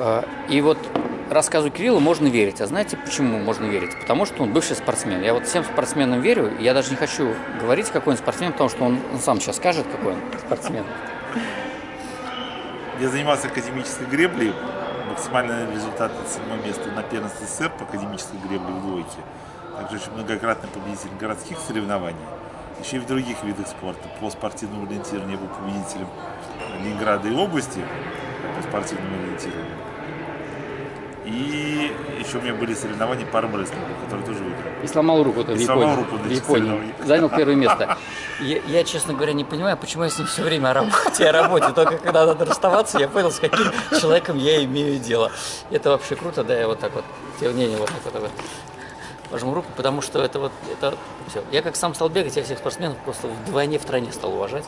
Э, и вот рассказу Кирилла можно верить. А знаете, почему можно верить? Потому что он бывший спортсмен. Я вот всем спортсменам верю. Я даже не хочу говорить, какой он спортсмен, потому что он сам сейчас скажет, какой он спортсмен. Я занимался академической греблей. Максимальный результат седьмое место на первенстве СССР по академической гребле в двойке. Также очень многократный победитель городских соревнований. Еще и в других видах спорта. По спортивному ориентированию я был победителем Ленинграда и области по спортивному ориентированию. И еще у меня были соревнования по армрестлингу, которые тоже выиграл. И сломал руку в И Японии. сломал руку в Японии. Занял первое место. Я, я, честно говоря, не понимаю, почему я с ним все время о работе, о работе. Только когда надо расставаться, я понял, с каким человеком я имею дело. Это вообще круто, да, я вот так вот, тем не менее, вот так вот, вот пожму руку, потому что это вот, это все. Я как сам стал бегать, я всех спортсменов просто вдвойне в тройне стал уважать.